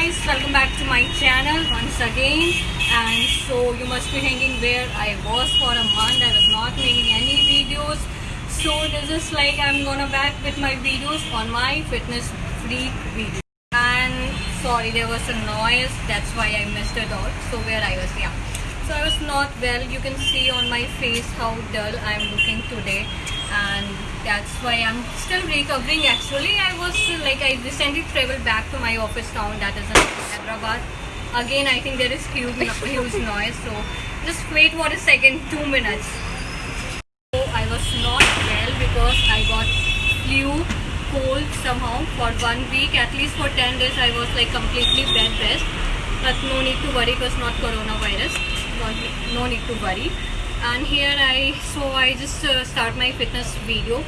guys, welcome back to my channel once again. And so you must be thinking where I was for a month. I was not making any videos. So this is like I'm gonna back with my videos on my fitness freak video. And sorry, there was a noise. That's why I missed it out. So where I was, yeah. So I was not well. You can see on my face how dull I'm looking today, and that's why I'm still recovering. Actually, I was like I recently traveled back to my office town, that is in Hyderabad. Again, I think there is huge, huge noise. So just wait for a second, two minutes. So I was not well because I got flu, cold somehow for one week. At least for 10 days I was like completely bed rest. But no need to worry because not coronavirus. Not, no need to worry. And here I, so I just uh, start my fitness video.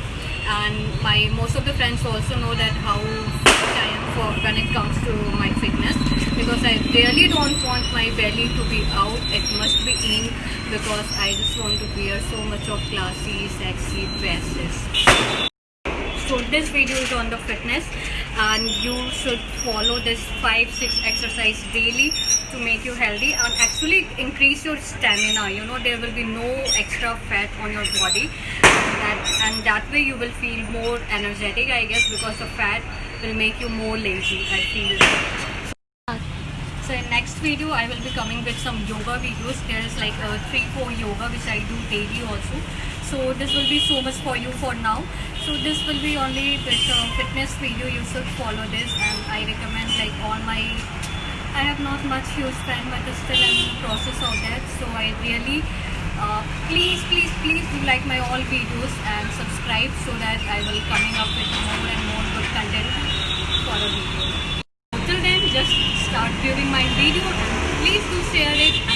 And my most of the friends also know that how fit I am for when it comes to my fitness because I really don't want my belly to be out. It must be in because I just want to wear so much of classy, sexy dresses. So this video is on the fitness and you should follow this 5-6 exercise daily to make you healthy and actually increase your stamina. You know there will be no extra fat on your body and that, and that way you will feel more energetic I guess because the fat will make you more lazy I feel. So in next video I will be coming with some yoga videos. There is like a 3-4 yoga which I do daily also. So this will be so much for you for now. So this will be only fitness video. You should follow this and I recommend like all my I have not much huge fan but still I'm in the process of that. So I really uh, please please please do like my all videos and subscribe so that I will coming up with more and more good content for a video. Till then, just start viewing my video and please do share it